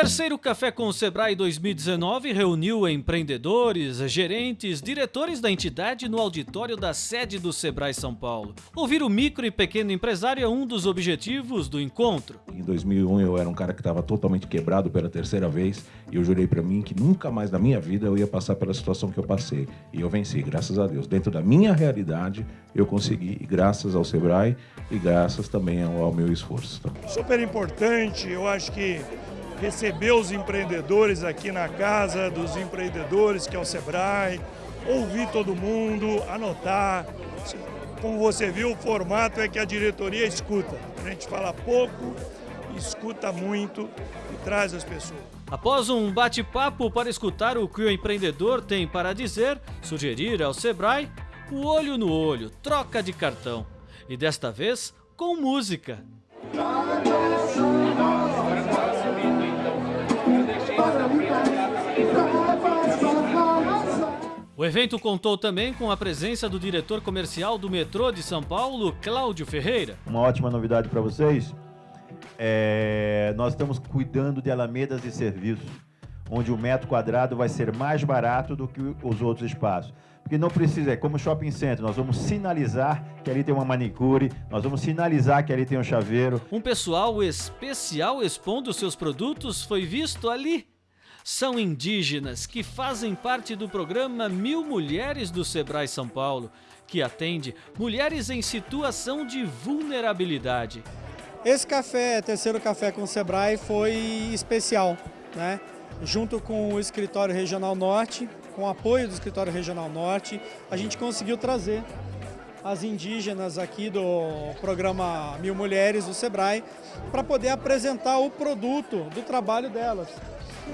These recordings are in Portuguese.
terceiro Café com o Sebrae 2019 reuniu empreendedores, gerentes, diretores da entidade no auditório da sede do Sebrae São Paulo. Ouvir o micro e pequeno empresário é um dos objetivos do encontro. Em 2001 eu era um cara que estava totalmente quebrado pela terceira vez e eu jurei para mim que nunca mais na minha vida eu ia passar pela situação que eu passei. E eu venci, graças a Deus. Dentro da minha realidade eu consegui, e graças ao Sebrae e graças também ao, ao meu esforço. Super importante, eu acho que receber os empreendedores aqui na casa dos empreendedores, que é o Sebrae, ouvir todo mundo, anotar. Como você viu, o formato é que a diretoria escuta. A gente fala pouco, escuta muito e traz as pessoas. Após um bate-papo para escutar o que o empreendedor tem para dizer, sugerir ao Sebrae o olho no olho, troca de cartão. E desta vez com música. O evento contou também com a presença do diretor comercial do metrô de São Paulo, Cláudio Ferreira. Uma ótima novidade para vocês. É, nós estamos cuidando de alamedas de serviço, onde o metro quadrado vai ser mais barato do que os outros espaços. Porque não precisa, é como shopping center, nós vamos sinalizar que ali tem uma manicure, nós vamos sinalizar que ali tem um chaveiro. Um pessoal especial expondo seus produtos foi visto ali são indígenas que fazem parte do programa Mil Mulheres do Sebrae São Paulo, que atende mulheres em situação de vulnerabilidade. Esse café, terceiro café com o Sebrae, foi especial, né? Junto com o Escritório Regional Norte, com o apoio do Escritório Regional Norte, a gente conseguiu trazer as indígenas aqui do programa Mil Mulheres do Sebrae para poder apresentar o produto do trabalho delas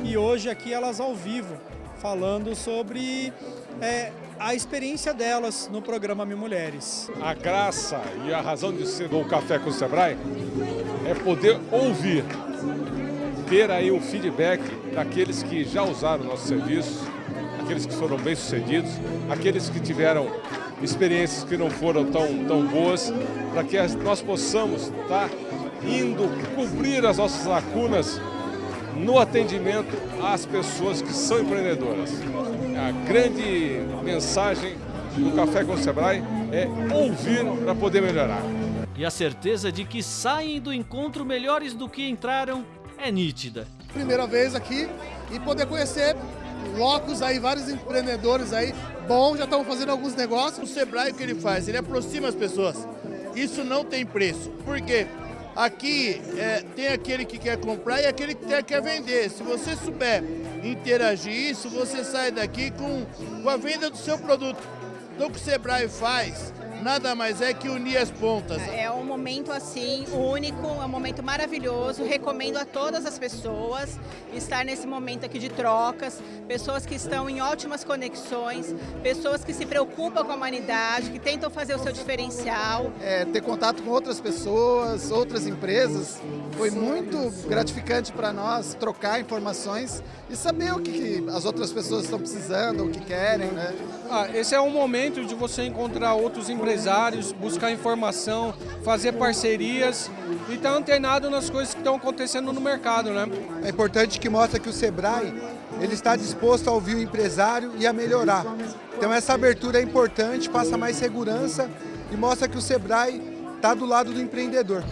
e hoje aqui elas ao vivo, falando sobre é, a experiência delas no programa Mil Mulheres. A graça e a razão de ser do Café com o Sebrae é poder ouvir, ter aí o feedback daqueles que já usaram o nosso serviço, aqueles que foram bem-sucedidos, aqueles que tiveram experiências que não foram tão, tão boas, para que nós possamos estar tá indo cobrir as nossas lacunas no atendimento às pessoas que são empreendedoras. A grande mensagem do Café com o Sebrae é ouvir para poder melhorar. E a certeza de que saem do encontro melhores do que entraram é nítida. Primeira vez aqui e poder conhecer locos aí, vários empreendedores aí, bom, já estão fazendo alguns negócios. O Sebrae o que ele faz? Ele aproxima as pessoas. Isso não tem preço. Por quê? Aqui é, tem aquele que quer comprar e aquele que quer vender. Se você souber interagir isso, você sai daqui com, com a venda do seu produto. Então o que o Sebrae faz nada mais é que unir as pontas. É um momento assim único, é um momento maravilhoso. Recomendo a todas as pessoas estar nesse momento aqui de trocas, pessoas que estão em ótimas conexões, pessoas que se preocupam com a humanidade, que tentam fazer o seu diferencial. É, ter contato com outras pessoas, outras empresas, foi muito gratificante para nós trocar informações e saber o que, que as outras pessoas estão precisando, o que querem, né? Ah, esse é um momento de você encontrar outros empresários, buscar informação, fazer parcerias e estar tá antenado nas coisas que estão acontecendo no mercado, né? É importante que mostra que o Sebrae ele está disposto a ouvir o empresário e a melhorar. Então essa abertura é importante, passa mais segurança e mostra que o Sebrae está do lado do empreendedor.